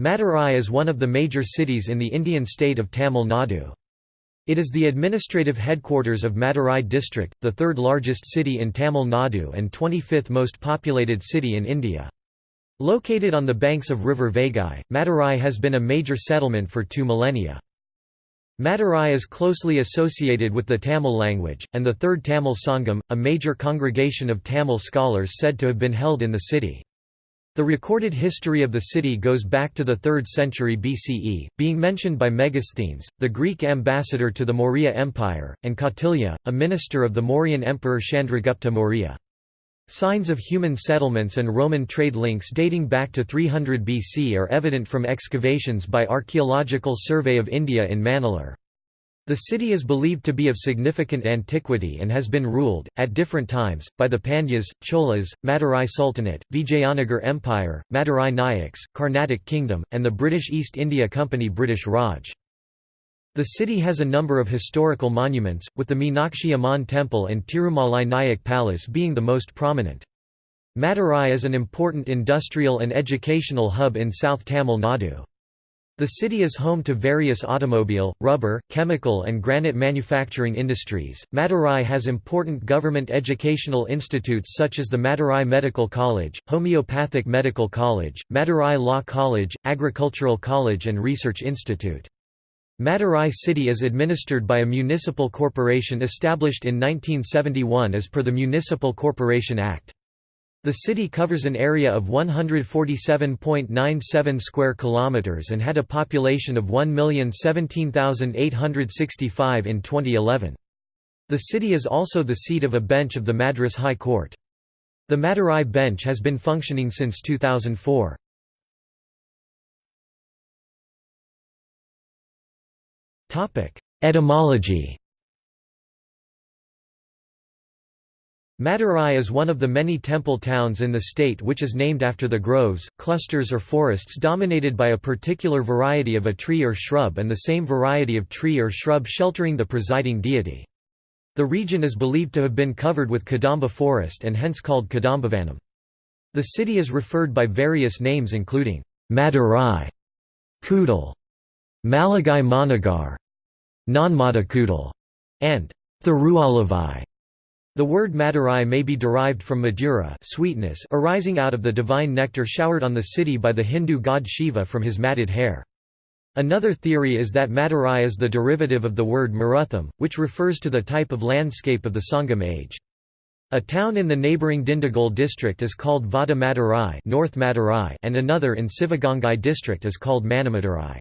Madurai is one of the major cities in the Indian state of Tamil Nadu. It is the administrative headquarters of Madurai district, the third largest city in Tamil Nadu and 25th most populated city in India. Located on the banks of river Vaigai, Madurai has been a major settlement for two millennia. Madurai is closely associated with the Tamil language, and the Third Tamil Sangam, a major congregation of Tamil scholars said to have been held in the city. The recorded history of the city goes back to the 3rd century BCE, being mentioned by Megasthenes, the Greek ambassador to the Maurya Empire, and Kautilya, a minister of the Mauryan emperor Chandragupta Maurya. Signs of human settlements and Roman trade links dating back to 300 BC are evident from excavations by Archaeological Survey of India in Manalur. The city is believed to be of significant antiquity and has been ruled, at different times, by the Pandyas, Cholas, Madurai Sultanate, Vijayanagar Empire, Madurai Nayaks, Carnatic Kingdom, and the British East India Company British Raj. The city has a number of historical monuments, with the Meenakshi Amman Temple and Tirumalai Nayak Palace being the most prominent. Madurai is an important industrial and educational hub in South Tamil Nadu. The city is home to various automobile, rubber, chemical and granite manufacturing industries. Madurai has important government educational institutes such as the Madurai Medical College, Homeopathic Medical College, Madurai Law College, Agricultural College and Research Institute. Madurai city is administered by a municipal corporation established in 1971 as per the Municipal Corporation Act. The city covers an area of 147.97 square kilometers and had a population of 1,017,865 in 2011. The city is also the seat of a bench of the Madras High Court. The Madurai bench has been functioning since 2004. Etymology Madurai is one of the many temple towns in the state which is named after the groves, clusters or forests dominated by a particular variety of a tree or shrub and the same variety of tree or shrub sheltering the presiding deity. The region is believed to have been covered with Kadamba forest and hence called Kadambavanam. The city is referred by various names including Madurai, Kudal, Malagai Managar, Nanmadakudal, and Thirualavai. The word Madurai may be derived from Madura sweetness arising out of the divine nectar showered on the city by the Hindu god Shiva from his matted hair. Another theory is that Madurai is the derivative of the word Marutham, which refers to the type of landscape of the Sangam age. A town in the neighbouring Dindigul district is called Vada Madurai, North Madurai and another in Sivagangai district is called Manamadurai.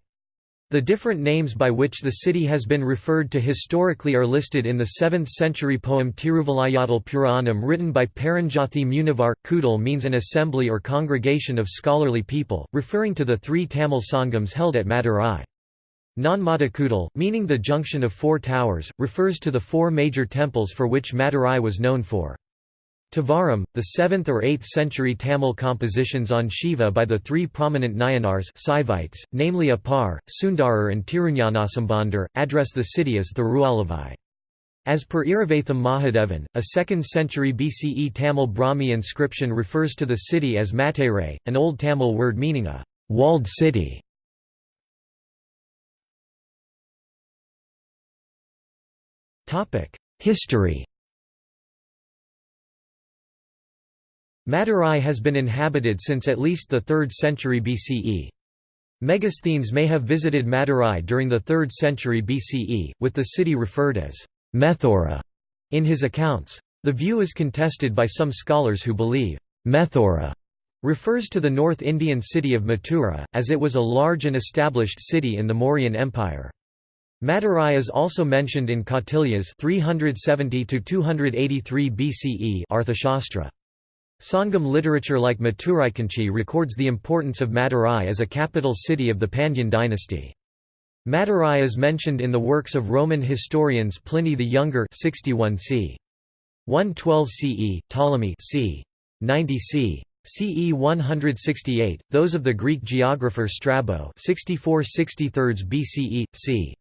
The different names by which the city has been referred to historically are listed in the 7th century poem Tiruvilayattal Puranam written by Paranjothi Munivar. Kudal means an assembly or congregation of scholarly people, referring to the three Tamil Sangams held at Madurai. Nanmadakudal, meaning the junction of four towers, refers to the four major temples for which Madurai was known for. Tevaram, the 7th or 8th century Tamil compositions on Shiva by the three prominent Nayanars Saivites, namely Appar, Sundarar and Tirunyanasambandar, address the city as Thirualavai. As per Iravatham Mahadevan, a 2nd century BCE Tamil Brahmi inscription refers to the city as Matere, an Old Tamil word meaning a «walled city». History Madurai has been inhabited since at least the 3rd century BCE. Megasthenes may have visited Madurai during the 3rd century BCE, with the city referred as Methora in his accounts. The view is contested by some scholars who believe Methora refers to the North Indian city of Mathura, as it was a large and established city in the Mauryan Empire. Madurai is also mentioned in Kautilya's 370 283 BCE Arthashastra. Sangam literature like Maturaikanchi records the importance of Madurai as a capital city of the Pandyan dynasty. Madurai is mentioned in the works of Roman historians Pliny the Younger 61 c. 112 CE, Ptolemy c. 90 c. CE 168, those of the Greek geographer Strabo 64 63 BCE, c.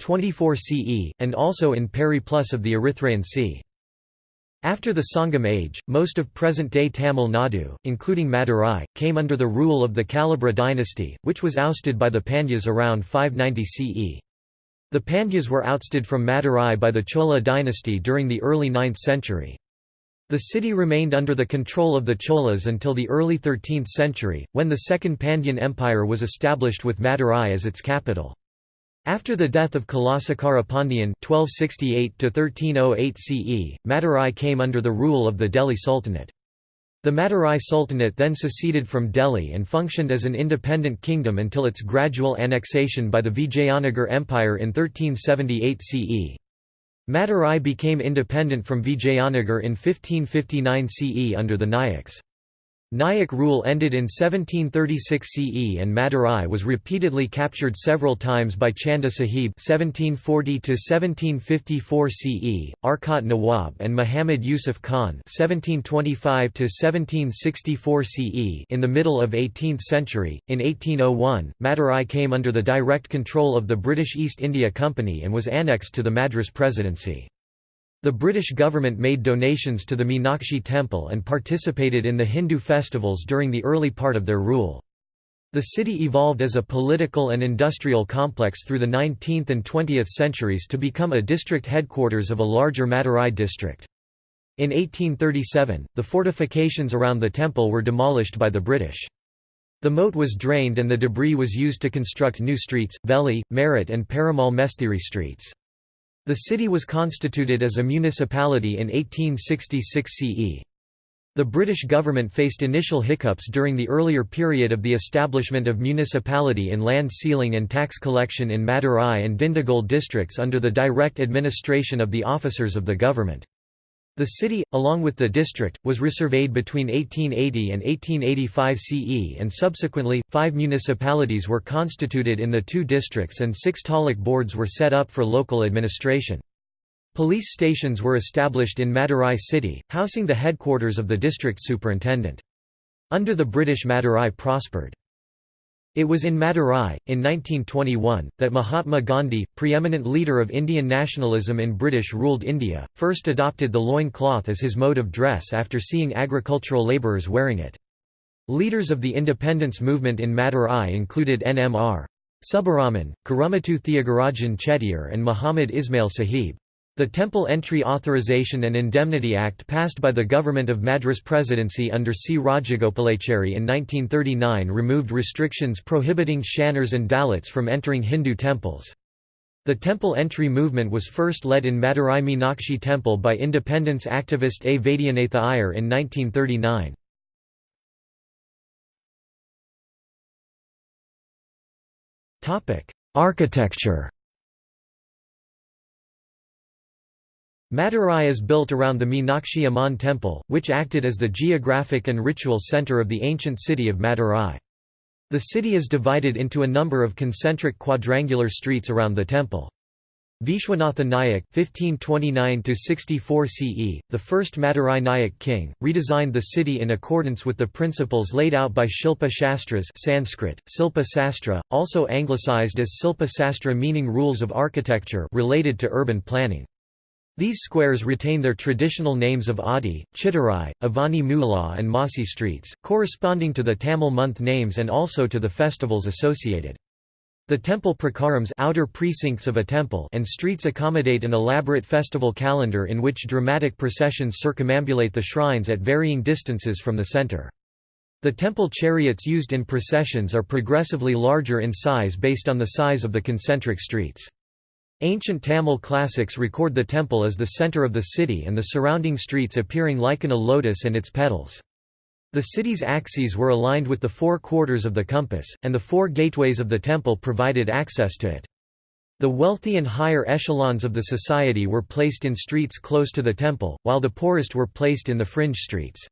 24 CE, and also in Periplus of the Erythraean c. After the Sangam age, most of present-day Tamil Nadu, including Madurai, came under the rule of the Kalabhra dynasty, which was ousted by the Pandyas around 590 CE. The Pandyas were ousted from Madurai by the Chola dynasty during the early 9th century. The city remained under the control of the Cholas until the early 13th century, when the Second Pandyan Empire was established with Madurai as its capital. After the death of Kulasekara Pandyan (1268–1308 CE), Madurai came under the rule of the Delhi Sultanate. The Madurai Sultanate then seceded from Delhi and functioned as an independent kingdom until its gradual annexation by the Vijayanagar Empire in 1378 CE. Madurai became independent from Vijayanagar in 1559 CE under the Nayaks. Nayak rule ended in 1736 CE and Madurai was repeatedly captured several times by Chanda Sahib 1740–1754 CE, Arcot Nawab and Muhammad Yusuf Khan 1725–1764 CE in the middle of 18th century. In 1801, Madurai came under the direct control of the British East India Company and was annexed to the Madras Presidency. The British government made donations to the Meenakshi temple and participated in the Hindu festivals during the early part of their rule. The city evolved as a political and industrial complex through the 19th and 20th centuries to become a district headquarters of a larger Madurai district. In 1837, the fortifications around the temple were demolished by the British. The moat was drained and the debris was used to construct new streets, Veli, Marat and Perumal Mesthiri streets. The city was constituted as a municipality in 1866 CE. The British government faced initial hiccups during the earlier period of the establishment of municipality in land ceiling and tax collection in Madurai and Dindigul districts under the direct administration of the officers of the government. The city, along with the district, was resurveyed between 1880 and 1885 CE and subsequently, five municipalities were constituted in the two districts and six taluk boards were set up for local administration. Police stations were established in Madurai city, housing the headquarters of the district superintendent. Under the British Madurai prospered. It was in Madurai, in 1921, that Mahatma Gandhi, preeminent leader of Indian nationalism in British-ruled India, first adopted the loin cloth as his mode of dress after seeing agricultural labourers wearing it. Leaders of the independence movement in Madurai included NMR. Subbaraman, Karumattu Thiagarajan Chettiar and Muhammad Ismail Sahib. The Temple Entry Authorization and Indemnity Act passed by the government of Madras Presidency under C. Rajagopalachari in 1939 removed restrictions prohibiting Shanars and Dalits from entering Hindu temples. The temple entry movement was first led in Madurai Meenakshi Temple by independence activist A. Vaidyanatha Iyer in 1939. Architecture Madurai is built around the Meenakshi Amman temple, which acted as the geographic and ritual center of the ancient city of Madurai. The city is divided into a number of concentric quadrangular streets around the temple. Vishwanatha Nayak (1529–64 CE), the first Madurai Nayak king, redesigned the city in accordance with the principles laid out by Shilpa Shastras (Sanskrit: Silpa Sastra), also anglicized as Silpa Sastra, meaning rules of architecture related to urban planning. These squares retain their traditional names of Adi, Chittorai, Avani Mula and Masi streets, corresponding to the Tamil month names and also to the festivals associated. The temple prakarams outer precincts of a temple and streets accommodate an elaborate festival calendar in which dramatic processions circumambulate the shrines at varying distances from the center. The temple chariots used in processions are progressively larger in size based on the size of the concentric streets. Ancient Tamil classics record the temple as the center of the city and the surrounding streets appearing like an a lotus and its petals. The city's axes were aligned with the four quarters of the compass, and the four gateways of the temple provided access to it. The wealthy and higher echelons of the society were placed in streets close to the temple, while the poorest were placed in the fringe streets.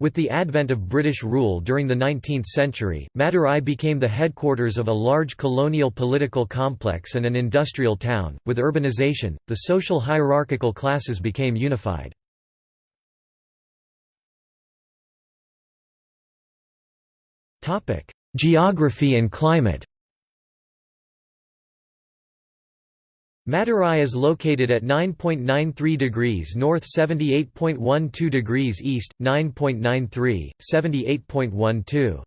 With the advent of British rule during the 19th century, Madurai became the headquarters of a large colonial political complex and an industrial town. With urbanization, the social hierarchical classes became unified. Geography and climate. Madurai is located at 9.93 degrees north 78.12 degrees east, 9.93, 78.12.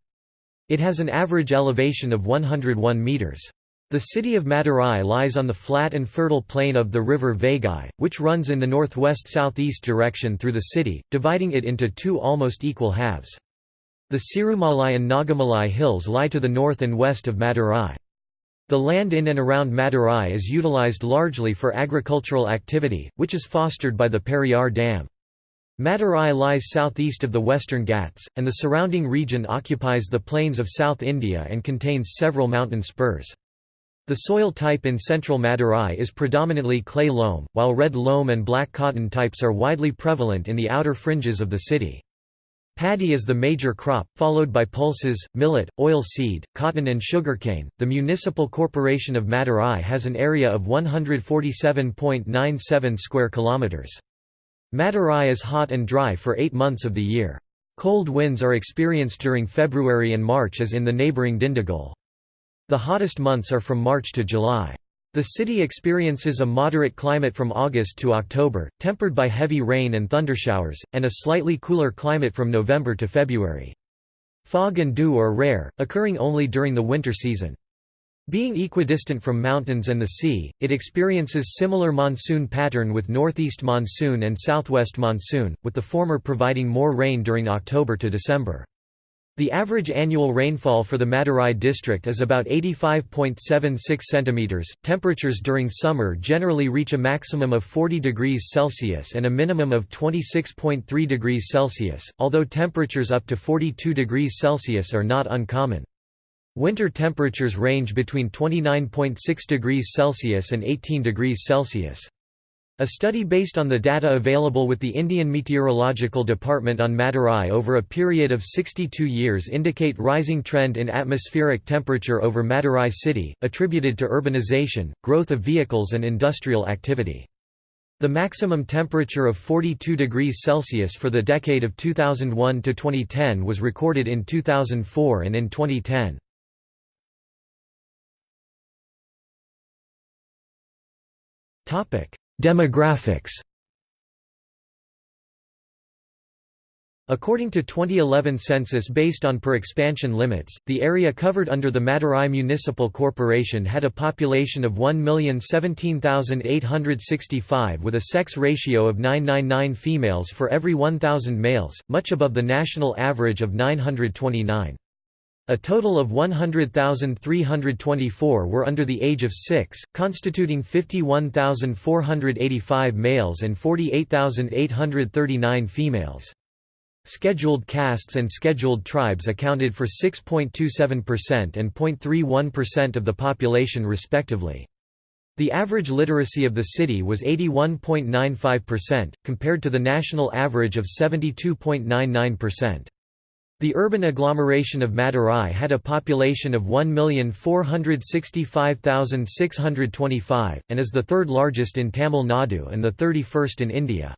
It has an average elevation of 101 metres. The city of Madurai lies on the flat and fertile plain of the river Vaigai, which runs in the northwest-southeast direction through the city, dividing it into two almost equal halves. The Sirumalai and Nagamalai hills lie to the north and west of Madurai. The land in and around Madurai is utilized largely for agricultural activity, which is fostered by the Periyar Dam. Madurai lies southeast of the Western Ghats, and the surrounding region occupies the plains of South India and contains several mountain spurs. The soil type in central Madurai is predominantly clay loam, while red loam and black cotton types are widely prevalent in the outer fringes of the city. Paddy is the major crop, followed by pulses, millet, oil seed, cotton, and sugarcane. The Municipal Corporation of Madurai has an area of 147.97 square kilometers. Madurai is hot and dry for eight months of the year. Cold winds are experienced during February and March as in the neighbouring Dindigul. The hottest months are from March to July. The city experiences a moderate climate from August to October, tempered by heavy rain and thundershowers, and a slightly cooler climate from November to February. Fog and dew are rare, occurring only during the winter season. Being equidistant from mountains and the sea, it experiences similar monsoon pattern with northeast monsoon and southwest monsoon, with the former providing more rain during October to December. The average annual rainfall for the Madurai district is about 85.76 cm. Temperatures during summer generally reach a maximum of 40 degrees Celsius and a minimum of 26.3 degrees Celsius, although temperatures up to 42 degrees Celsius are not uncommon. Winter temperatures range between 29.6 degrees Celsius and 18 degrees Celsius. A study based on the data available with the Indian Meteorological Department on Madurai over a period of 62 years indicate rising trend in atmospheric temperature over Madurai city, attributed to urbanization, growth of vehicles and industrial activity. The maximum temperature of 42 degrees Celsius for the decade of 2001 to 2010 was recorded in 2004 and in 2010. Topic: Demographics According to 2011 census based on per expansion limits, the area covered under the Madurai Municipal Corporation had a population of 1,017,865 with a sex ratio of 999 females for every 1,000 males, much above the national average of 929. A total of 100,324 were under the age of 6, constituting 51,485 males and 48,839 females. Scheduled castes and scheduled tribes accounted for 6.27% and 0.31% of the population respectively. The average literacy of the city was 81.95%, compared to the national average of 72.99%. The urban agglomeration of Madurai had a population of 1,465,625, and is the third largest in Tamil Nadu and the 31st in India.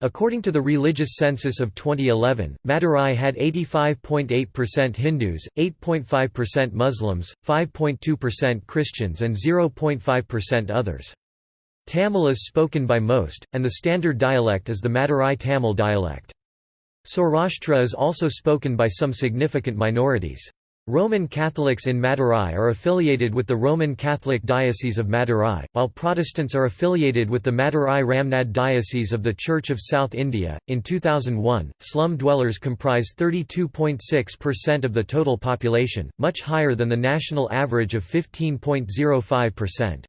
According to the religious census of 2011, Madurai had 85.8% Hindus, 8.5% Muslims, 5.2% Christians and 0.5% others. Tamil is spoken by most, and the standard dialect is the Madurai Tamil dialect. Saurashtra is also spoken by some significant minorities. Roman Catholics in Madurai are affiliated with the Roman Catholic Diocese of Madurai, while Protestants are affiliated with the Madurai Ramnad Diocese of the Church of South India. In 2001, slum dwellers comprise 32.6% of the total population, much higher than the national average of 15.05%.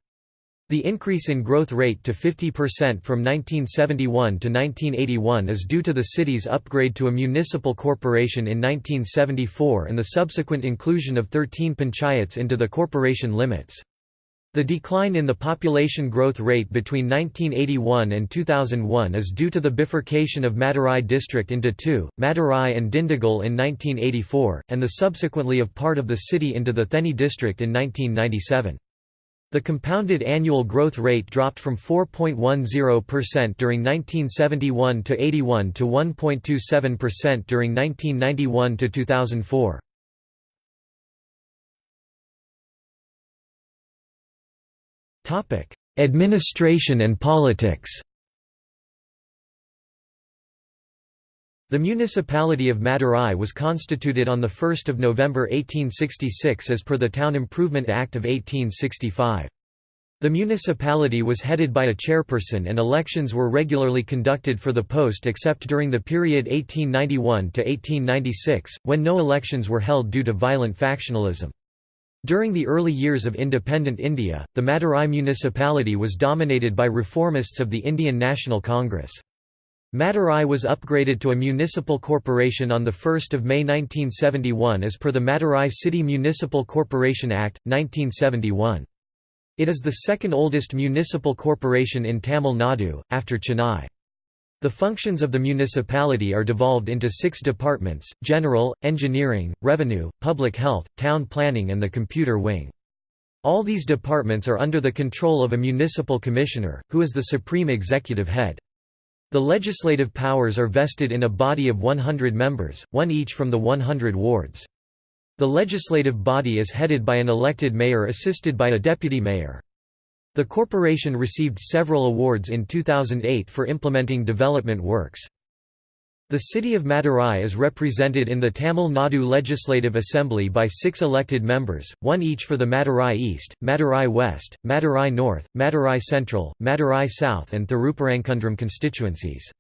The increase in growth rate to 50% from 1971 to 1981 is due to the city's upgrade to a municipal corporation in 1974 and the subsequent inclusion of 13 panchayats into the corporation limits. The decline in the population growth rate between 1981 and 2001 is due to the bifurcation of Madurai district into two, Madurai and Dindigul in 1984, and the subsequently of part of the city into the Theni district in 1997. The compounded annual growth rate dropped from 4.10% during 1971 to 81 to 1.27% during 1991 to 2004. Topic: Administration and politics The municipality of Madurai was constituted on 1 November 1866 as per the Town Improvement Act of 1865. The municipality was headed by a chairperson and elections were regularly conducted for the post except during the period 1891 to 1896, when no elections were held due to violent factionalism. During the early years of independent India, the Madurai municipality was dominated by reformists of the Indian National Congress. Madurai was upgraded to a municipal corporation on 1 May 1971 as per the Madurai City Municipal Corporation Act, 1971. It is the second oldest municipal corporation in Tamil Nadu, after Chennai. The functions of the municipality are devolved into six departments, general, engineering, revenue, public health, town planning and the computer wing. All these departments are under the control of a municipal commissioner, who is the supreme executive head. The legislative powers are vested in a body of 100 members, one each from the 100 wards. The legislative body is headed by an elected mayor assisted by a deputy mayor. The corporation received several awards in 2008 for implementing development works. The city of Madurai is represented in the Tamil Nadu Legislative Assembly by six elected members, one each for the Madurai East, Madurai West, Madurai North, Madurai Central, Madurai South and Thirupparankundram constituencies.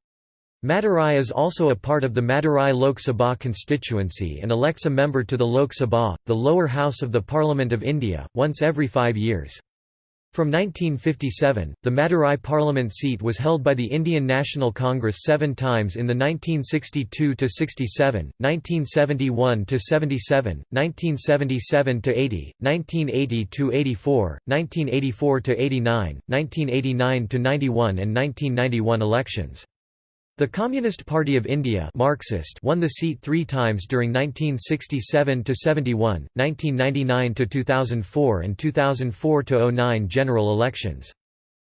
Madurai is also a part of the Madurai Lok Sabha constituency and elects a member to the Lok Sabha, the lower house of the Parliament of India, once every five years. From 1957, the Madurai parliament seat was held by the Indian National Congress seven times in the 1962–67, 1971–77, 1977–80, 1980–84, 1984–89, 1989–91 and 1991 elections. The Communist Party of India Marxist won the seat three times during 1967–71, 1999–2004 and 2004–09 general elections.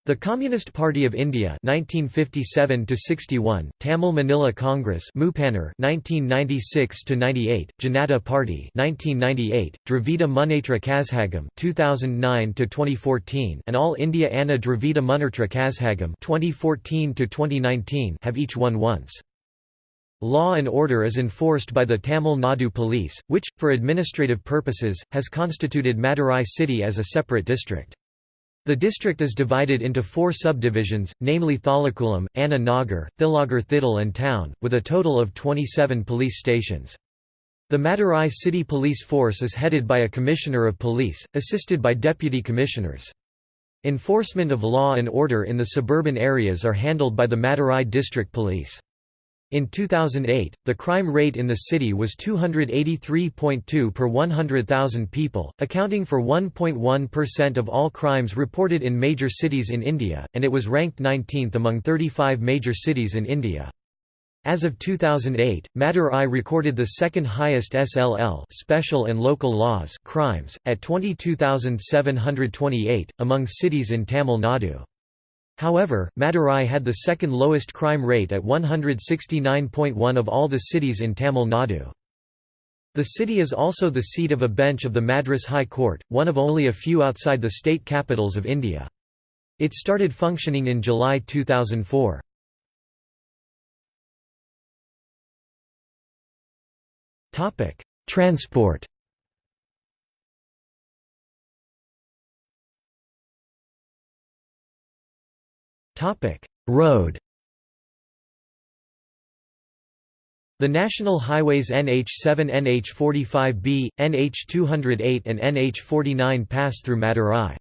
The Communist Party of India 1957 61 Tamil Maanila Congress Moopanar 1996–98, Janata Party 1998, Dravida Munnetra Kazhagam 2009–2014 and All India Anna Dravida Munnetra Kazhagam 2014–2019 have each won once. Law and order is enforced by the Tamil Nadu Police, which, for administrative purposes, has constituted Madurai city as a separate district. The district is divided into four subdivisions, namely Thalakulam, Anna Nagar, Thilagar Thidal and Town, with a total of 27 police stations. The Madurai City Police Force is headed by a Commissioner of Police, assisted by Deputy Commissioners. Enforcement of law and order in the suburban areas are handled by the Madurai District Police. In 2008, the crime rate in the city was 283.2 per 100,000 people, accounting for 1.1% of all crimes reported in major cities in India, and it was ranked 19th among 35 major cities in India. As of 2008, Madurai recorded the second highest SLL special and local laws crimes, at 22,728, among cities in Tamil Nadu. However, Madurai had the second lowest crime rate at 169.1 of all the cities in Tamil Nadu. The city is also the seat of a bench of the Madras High Court, one of only a few outside the state capitals of India. It started functioning in July 2004. Transport Topic: Road. The national highways NH7 NH45B, NH208 and NH49 pass through Madurai.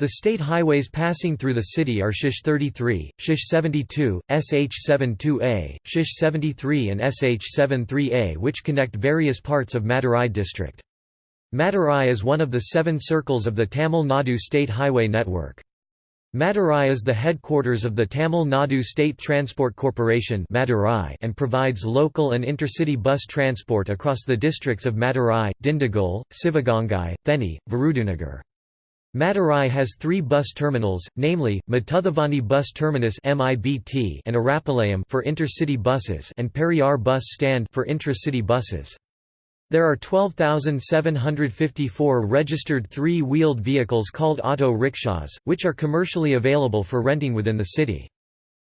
The state highways passing through the city are Shish 33, Shish 72, SH72A, Shish 73 and SH73A which connect various parts of Madurai district. Madurai is one of the seven circles of the Tamil Nadu state highway network. Madurai is the headquarters of the Tamil Nadu State Transport Corporation Madurai and provides local and intercity bus transport across the districts of Madurai, Dindigul, Sivagangai, Theni, Virudunagar. Madurai has three bus terminals, namely, Mattuthavani Bus Terminus and Arapalayam for intercity buses and Periyar Bus Stand for intra-city buses. There are 12,754 registered three-wheeled vehicles called auto rickshaws, which are commercially available for renting within the city.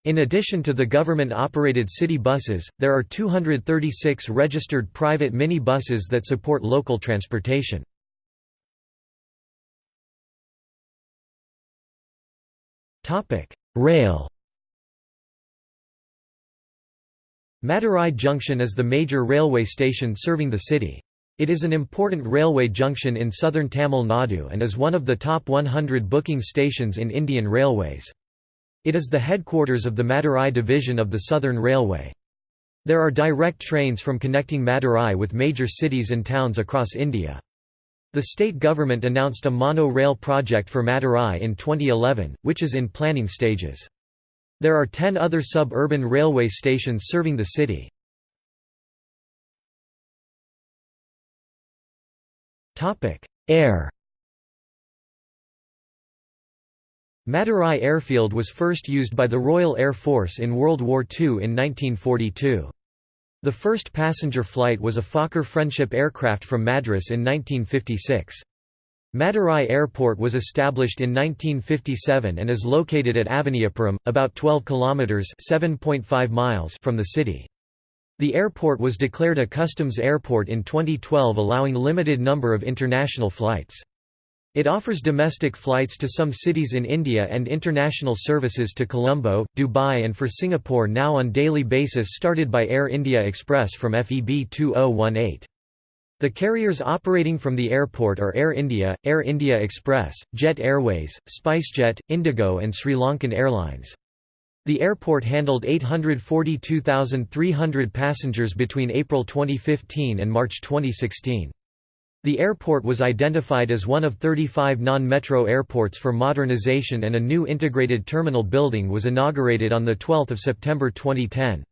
In addition to the government-operated city buses, there are 236 registered private mini buses that support local transportation. Rail Madurai Junction is the major railway station serving the city. It is an important railway junction in southern Tamil Nadu and is one of the top 100 booking stations in Indian Railways. It is the headquarters of the Madurai division of the Southern Railway. There are direct trains from connecting Madurai with major cities and towns across India. The state government announced a mono-rail project for Madurai in 2011, which is in planning stages. There are 10 other suburban railway stations serving the city. Air Madurai Airfield was first used by the Royal Air Force in World War II in 1942. The first passenger flight was a Fokker Friendship aircraft from Madras in 1956. Madurai Airport was established in 1957 and is located at Avaniyapuram, about 12 kilometers (7.5 miles) from the city. The airport was declared a customs airport in 2012 allowing limited number of international flights. It offers domestic flights to some cities in India and international services to Colombo, Dubai and for Singapore now on daily basis started by Air India Express from FEB 2018. The carriers operating from the airport are Air India, Air India Express, Jet Airways, SpiceJet, Indigo and Sri Lankan Airlines. The airport handled 842,300 passengers between April 2015 and March 2016. The airport was identified as one of 35 non-metro airports for modernization and a new integrated terminal building was inaugurated on 12 September 2010.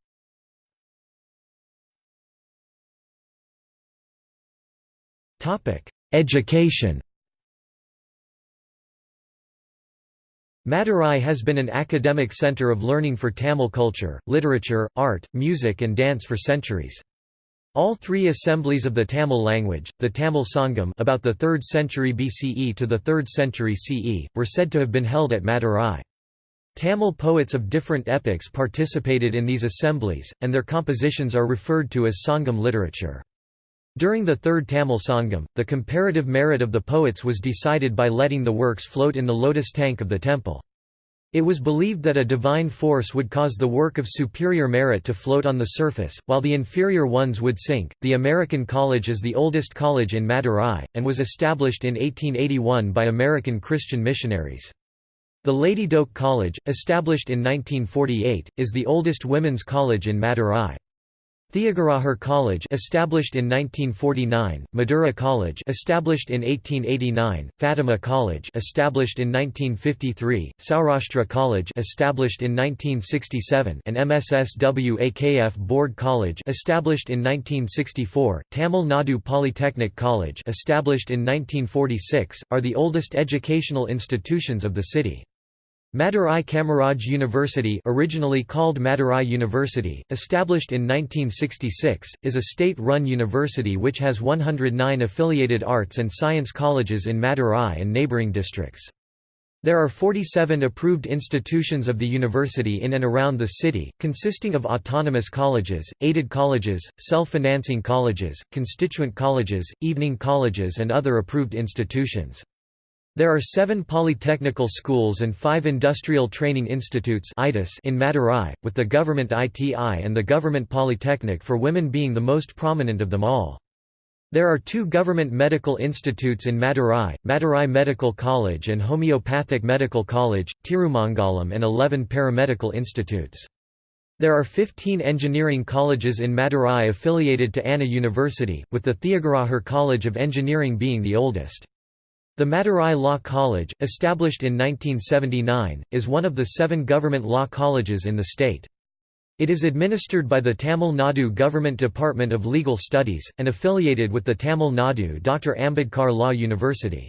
Education Madurai has been an academic centre of learning for Tamil culture, literature, art, music and dance for centuries. All three assemblies of the Tamil language, the Tamil Sangam about the 3rd century BCE to the 3rd century CE, were said to have been held at Madurai. Tamil poets of different epochs participated in these assemblies, and their compositions are referred to as Sangam literature. During the Third Tamil Sangam, the comparative merit of the poets was decided by letting the works float in the lotus tank of the temple. It was believed that a divine force would cause the work of superior merit to float on the surface, while the inferior ones would sink. The American College is the oldest college in Madurai, and was established in 1881 by American Christian missionaries. The Lady Doak College, established in 1948, is the oldest women's college in Madurai. Thiagarajar College established in 1949, Madura College established in 1889, Fatima College established in 1953, Saurashtra College established in 1967 and MSSWAKF Board College established in 1964, Tamil Nadu Polytechnic College established in 1946, are the oldest educational institutions of the city. Madurai Kamaraj University originally called Madurai University, established in 1966, is a state-run university which has 109 affiliated arts and science colleges in Madurai and neighbouring districts. There are 47 approved institutions of the university in and around the city, consisting of autonomous colleges, aided colleges, self-financing colleges, constituent colleges, evening colleges and other approved institutions. There are seven polytechnical schools and five industrial training institutes in Madurai, with the government ITI and the government polytechnic for women being the most prominent of them all. There are two government medical institutes in Madurai, Madurai Medical College and Homeopathic Medical College, Tirumangalam and 11 paramedical institutes. There are 15 engineering colleges in Madurai affiliated to Anna University, with the Thiagarajar College of Engineering being the oldest. The Madurai Law College, established in 1979, is one of the seven government law colleges in the state. It is administered by the Tamil Nadu Government Department of Legal Studies, and affiliated with the Tamil Nadu Dr. Ambedkar Law University.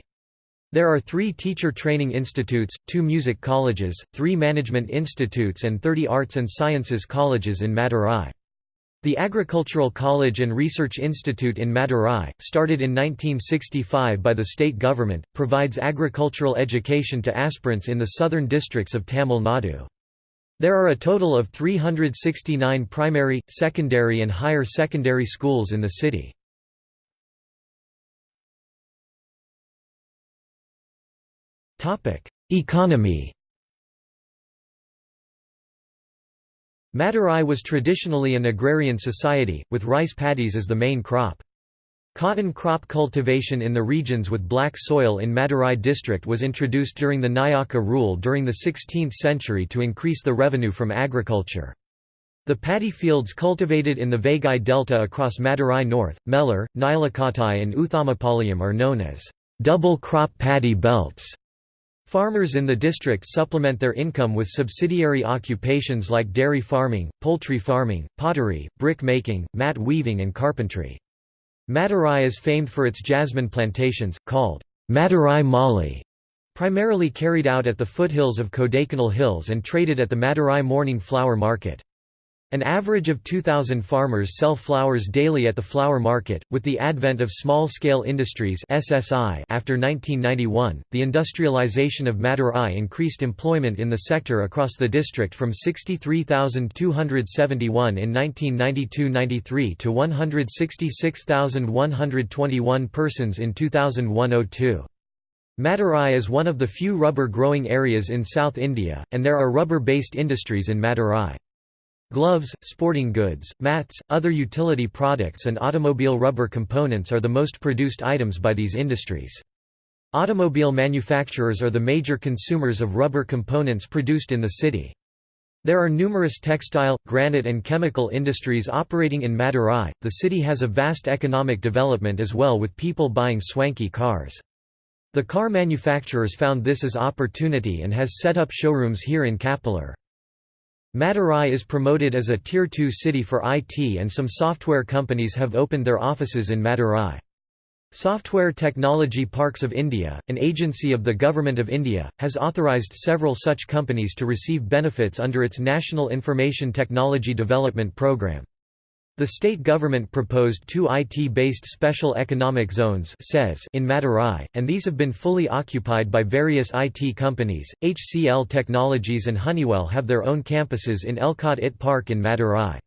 There are three teacher training institutes, two music colleges, three management institutes and 30 arts and sciences colleges in Madurai. The Agricultural College and Research Institute in Madurai, started in 1965 by the state government, provides agricultural education to aspirants in the southern districts of Tamil Nadu. There are a total of 369 primary, secondary and higher secondary schools in the city. Economy Madurai was traditionally an agrarian society, with rice paddies as the main crop. Cotton crop cultivation in the regions with black soil in Madurai district was introduced during the Nayaka rule during the 16th century to increase the revenue from agriculture. The paddy fields cultivated in the Vaigai Delta across Madurai North, Melur, Nilakottai and Uthamapalayam are known as double crop paddy belts. Farmers in the district supplement their income with subsidiary occupations like dairy farming, poultry farming, pottery, brick making, mat weaving and carpentry. Madurai is famed for its jasmine plantations, called Madurai Mali, primarily carried out at the foothills of Kodaikanal Hills and traded at the Madurai Morning Flower Market. An average of 2,000 farmers sell flowers daily at the flower market. With the advent of small scale industries (SSI) after 1991, the industrialization of Madurai increased employment in the sector across the district from 63,271 in 1992-93 to 166,121 persons in 2001-02. Madurai is one of the few rubber growing areas in South India, and there are rubber based industries in Madurai. Gloves, sporting goods, mats, other utility products and automobile rubber components are the most produced items by these industries. Automobile manufacturers are the major consumers of rubber components produced in the city. There are numerous textile, granite and chemical industries operating in Madurai. The city has a vast economic development as well with people buying swanky cars. The car manufacturers found this as opportunity and has set up showrooms here in Kapalur. Madurai is promoted as a Tier 2 city for IT and some software companies have opened their offices in Madurai. Software Technology Parks of India, an agency of the Government of India, has authorised several such companies to receive benefits under its National Information Technology Development Programme. The state government proposed two IT-based special economic zones in Madurai, and these have been fully occupied by various IT companies. HCL Technologies and Honeywell have their own campuses in ELCOT IT Park in Madurai.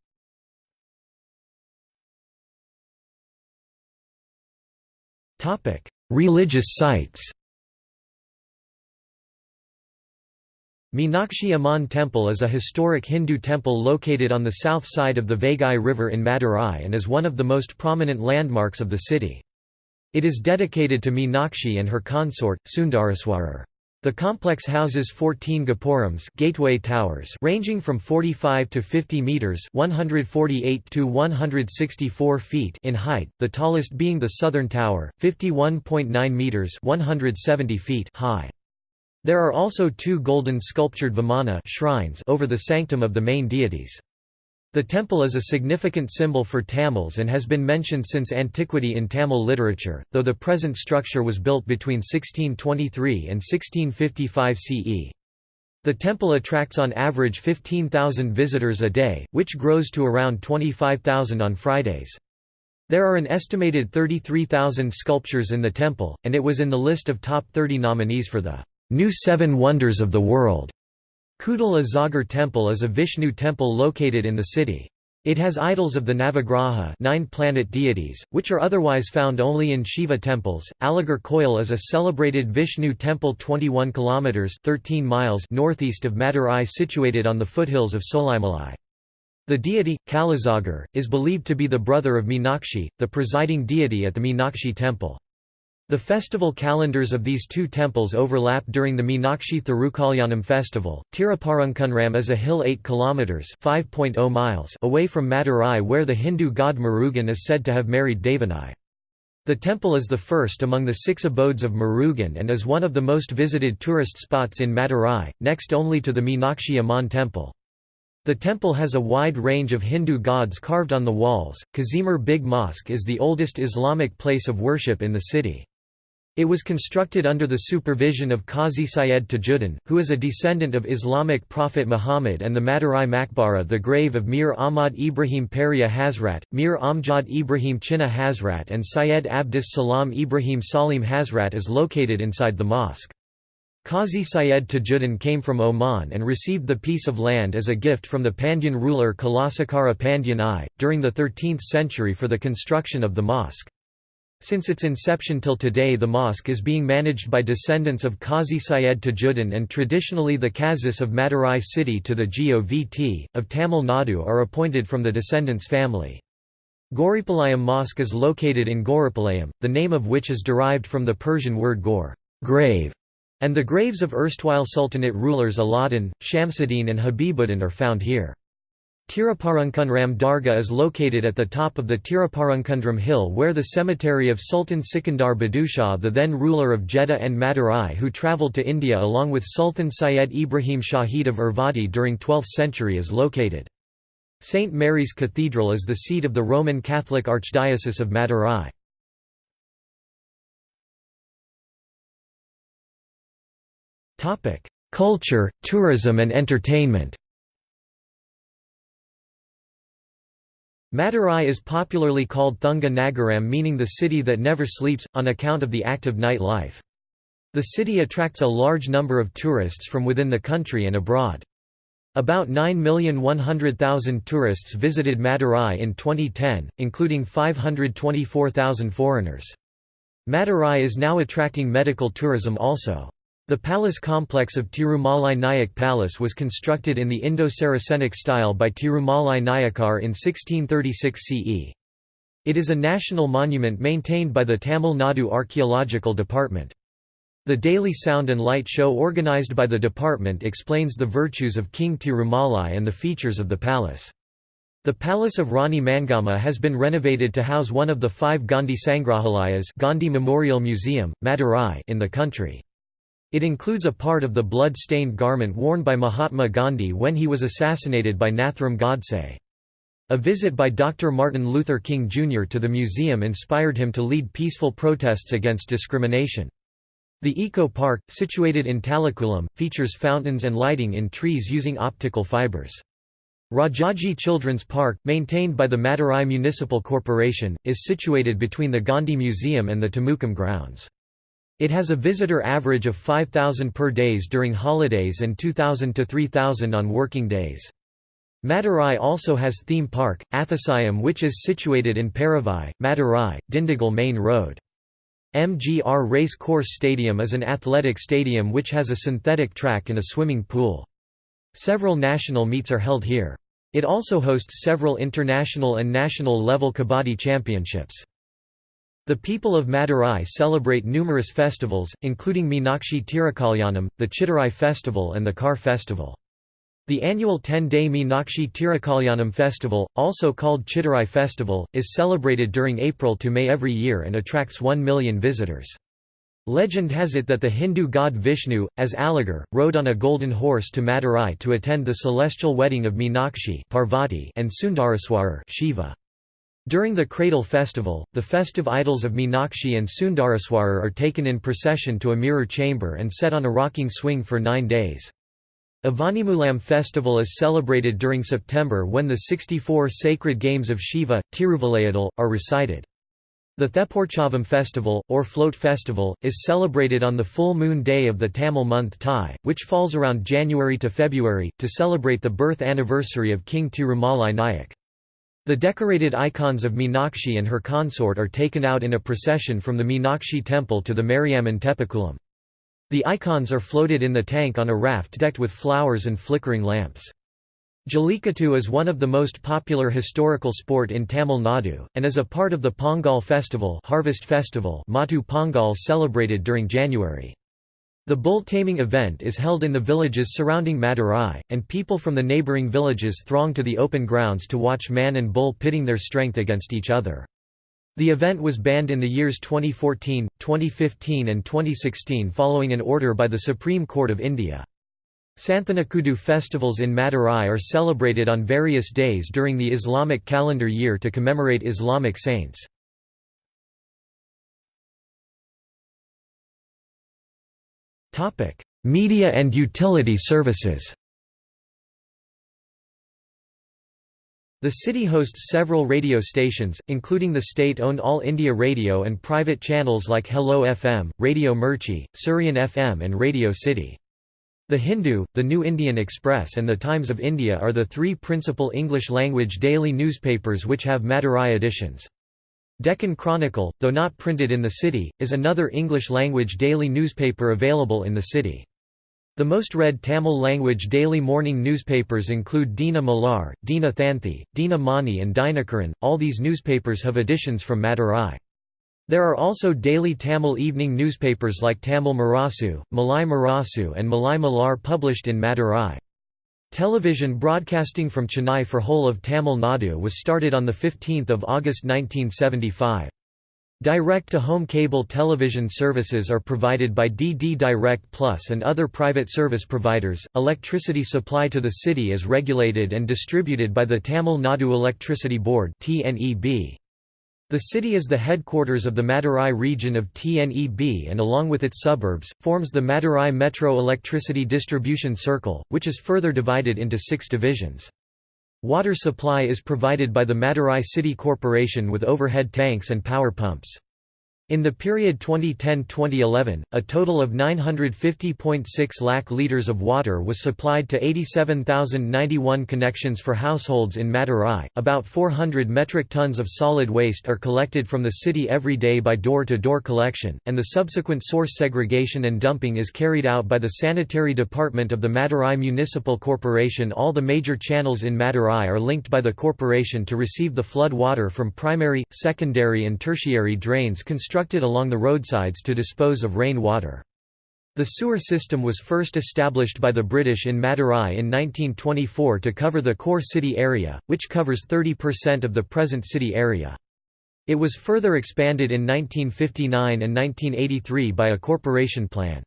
Religious sites Meenakshi Amman Temple is a historic Hindu temple located on the south side of the Vaigai River in Madurai and is one of the most prominent landmarks of the city. It is dedicated to Meenakshi and her consort, Sundareswarar. The complex houses 14 gopurams gateway towers ranging from 45 to 50 meters (148 to 164 feet) in height, the tallest being the southern tower, 51.9 meters (170 feet) high. There are also two golden sculptured vimana shrines over the sanctum of the main deities. The temple is a significant symbol for Tamils and has been mentioned since antiquity in Tamil literature, though the present structure was built between 1623 and 1655 CE. The temple attracts on average 15,000 visitors a day, which grows to around 25,000 on Fridays. There are an estimated 33,000 sculptures in the temple, and it was in the list of top 30 nominees for the New Seven Wonders of the World. Kudal Azagar Temple is a Vishnu temple located in the city. It has idols of the Navagraha nine planet deities, which are otherwise found only in Shiva temples. Alagar Koil is a celebrated Vishnu temple 21 kilometers 13 miles northeast of Madurai situated on the foothills of Solaimalai. The deity, Kalazagar, is believed to be the brother of Meenakshi, the presiding deity at the Meenakshi temple. The festival calendars of these two temples overlap during the Meenakshi Thirukalyanam festival. Tirupparankunram is a hill 8 kilometers (5.0 miles) away from Madurai where the Hindu god Murugan is said to have married Devanai. The temple is the first among the six abodes of Murugan and is one of the most visited tourist spots in Madurai, next only to the Meenakshi Amman temple. The temple has a wide range of Hindu gods carved on the walls. Kazimar Big Mosque is the oldest Islamic place of worship in the city. It was constructed under the supervision of Qazi Syed Tajuddin, who is a descendant of Islamic prophet Muhammad and the Madurai Maqbara the grave of Mir Ahmad Ibrahim Peria Hazrat, Mir Amjad Ibrahim Chinna Hazrat and Syed Abdus Salam Ibrahim Salim Hazrat is located inside the mosque. Qazi Syed Tajuddin came from Oman and received the piece of land as a gift from the Pandyan ruler Kulasekara Pandyan I, during the 13th century for the construction of the mosque. Since its inception till today the mosque is being managed by descendants of Qazi Syed Tajuddin and traditionally the Qazis of Madurai city to the Govt. of Tamil Nadu are appointed from the descendants' family. Goripalayam Mosque is located in Goripalayam, the name of which is derived from the Persian word gor grave", and the graves of erstwhile Sultanate rulers Alauddin, Shamsuddin and Habibuddin are found here. Tiruparankundram Dargah is located at the top of the Tiruparankundram hill where the cemetery of Sultan Sikandar Badushah the then ruler of Jeddah and Madurai who travelled to India along with Sultan Syed Ibrahim Shahid of Ervadi during 12th century is located. St. Mary's Cathedral is the seat of the Roman Catholic Archdiocese of Madurai. Culture, tourism and entertainment Madurai is popularly called Thoonga Nagaram meaning the city that never sleeps, on account of the active night life. The city attracts a large number of tourists from within the country and abroad. About 9,100,000 tourists visited Madurai in 2010, including 524,000 foreigners. Madurai is now attracting medical tourism also. The palace complex of Tirumalai Nayak Palace was constructed in the Indo-Saracenic style by Tirumalai Nayakar in 1636 CE. It is a national monument maintained by the Tamil Nadu Archaeological Department. The daily sound and light show organized by the department explains the virtues of King Tirumalai and the features of the palace. The Palace of Rani Mangammal has been renovated to house one of the five Gandhi Sangrahalayas Gandhi Memorial Museum, Madurai in the country. It includes a part of the blood-stained garment worn by Mahatma Gandhi when he was assassinated by Nathuram Godse. A visit by Dr. Martin Luther King Jr. to the museum inspired him to lead peaceful protests against discrimination. The Eco Park, situated in Tallakulam, features fountains and lighting in trees using optical fibers. Rajaji Children's Park, maintained by the Madurai Municipal Corporation, is situated between the Gandhi Museum and the Tamukkam grounds. It has a visitor average of 5,000 per days during holidays and 2,000 to 3,000 on working days. Madurai also has theme park, Athisayam which is situated in Paravai, Madurai, Dindigul Main Road. MGR Race Course Stadium is an athletic stadium which has a synthetic track and a swimming pool. Several national meets are held here. It also hosts several international and national level kabaddi championships. The people of Madurai celebrate numerous festivals, including Meenakshi Tirukalyanam, the Chittirai festival and the Kar festival. The annual 10-day Meenakshi Tirukalyanam festival, also called Chittirai festival, is celebrated during April to May every year and attracts 1 million visitors. Legend has it that the Hindu god Vishnu, as Alagar, rode on a golden horse to Madurai to attend the celestial wedding of Meenakshi Parvati and Sundareswarar Shiva. During the Cradle Festival, the festive idols of Meenakshi and Sundareswarar are taken in procession to a mirror chamber and set on a rocking swing for nine days. Avanimoolam festival is celebrated during September when the 64 sacred games of Shiva, Tiruvilayadal, are recited. The Thepporchavam festival, or Float Festival, is celebrated on the full moon day of the Tamil month Thai, which falls around January to February, to celebrate the birth anniversary of King Tirumalai Nayak. The decorated icons of Meenakshi and her consort are taken out in a procession from the Meenakshi temple to the Mariamman Teppakulam. The icons are floated in the tank on a raft decked with flowers and flickering lamps. Jallikattu is one of the most popular historical sport in Tamil Nadu, and is a part of the Pongal festival, harvest festival Mattu Pongal celebrated during January. The bull taming event is held in the villages surrounding Madurai, and people from the neighbouring villages throng to the open grounds to watch man and bull pitting their strength against each other. The event was banned in the years 2014, 2015 and 2016 following an order by the Supreme Court of India. Santhanakoodu festivals in Madurai are celebrated on various days during the Islamic calendar year to commemorate Islamic saints. Media and utility services The city hosts several radio stations, including the state-owned All India Radio and private channels like Hello FM, Radio Mirchi, Suryan FM and Radio City. The Hindu, the New Indian Express and the Times of India are the three principal English-language daily newspapers which have Madurai editions. Deccan Chronicle, though not printed in the city, is another English-language daily newspaper available in the city. The most read Tamil-language daily morning newspapers include Dina Malar, Dina Thanthi, Dina Mani and Dinakaran. All these newspapers have editions from Madurai. There are also daily Tamil evening newspapers like Tamil Murasu, Malai Murasu and Malai Malar published in Madurai. Television broadcasting from Chennai for whole of Tamil Nadu was started on 15 August 1975. Direct-to-home cable television services are provided by DD Direct Plus and other private service providers. Electricity supply to the city is regulated and distributed by the Tamil Nadu Electricity Board (TNEB). The city is the headquarters of the Madurai region of TNEB and along with its suburbs, forms the Madurai Metro Electricity Distribution Circle, which is further divided into six divisions. Water supply is provided by the Madurai City Corporation with overhead tanks and power pumps. In the period 2010–2011, a total of 950.6 lakh litres of water was supplied to 87,091 connections for households in Madurai. About 400 metric tons of solid waste are collected from the city every day by door-to-door -door collection, and the subsequent source segregation and dumping is carried out by the Sanitary Department of the Madurai Municipal Corporation. All the major channels in Madurai are linked by the corporation to receive the flood water from primary, secondary and tertiary drains constructed constructed along the roadsides to dispose of rain water. The sewer system was first established by the British in Madurai in 1924 to cover the core city area, which covers 30% of the present city area. It was further expanded in 1959 and 1983 by a corporation plan.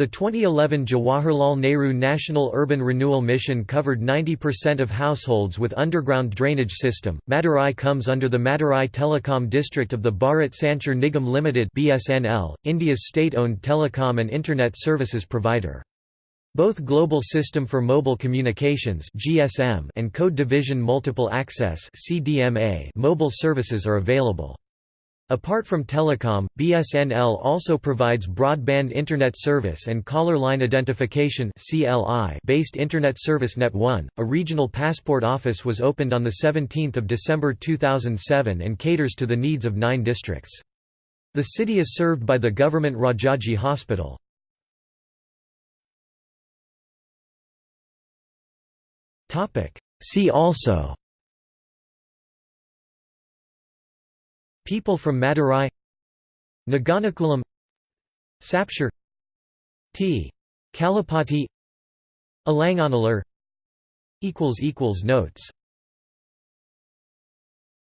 The 2011 Jawaharlal Nehru National Urban Renewal Mission covered 90% of households with underground drainage system. Madurai comes under the Madurai Telecom district of the Bharat Sanchar Nigam Limited (BSNL), India's state-owned telecom and internet services provider. Both Global System for Mobile Communications (GSM) and Code Division Multiple Access (CDMA) mobile services are available. Apart from telecom, BSNL also provides broadband internet service and caller line identification based internet service Net1. A regional passport office was opened on 17 December 2007 and caters to the needs of nine districts. The city is served by the government Rajaji Hospital. See also People from Madurai Naganakulam Sapshire T. Kalapati Alanganallur Notes